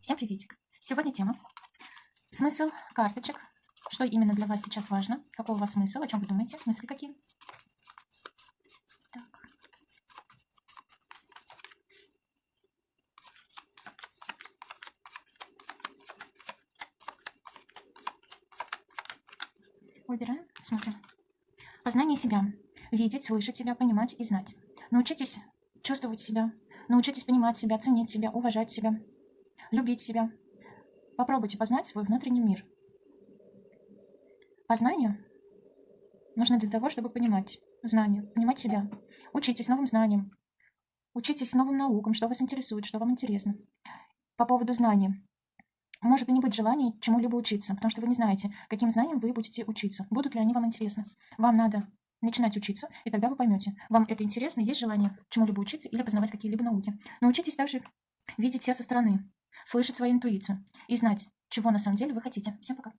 Всем приветик. Сегодня тема смысл карточек. Что именно для вас сейчас важно? Какой у вас смысл? О чем вы думаете? Мысли какие? Так. Выбираем, смотрим. Познание себя. Видеть, слышать себя, понимать и знать. Научитесь чувствовать себя. Научитесь понимать себя, ценить себя, уважать себя, любить себя. Попробуйте познать свой внутренний мир. Познание нужно для того, чтобы понимать знания, понимать себя. Учитесь новым знаниям, учитесь новым наукам, что вас интересует, что вам интересно. По поводу знаний. Может и не быть желания чему-либо учиться, потому что вы не знаете, каким знаниям вы будете учиться, будут ли они вам интересны. Вам надо начинать учиться, и тогда вы поймете, вам это интересно, есть желание чему-либо учиться или познавать какие-либо науки. Научитесь также видеть себя со стороны, слышать свою интуицию и знать, чего на самом деле вы хотите. Всем пока.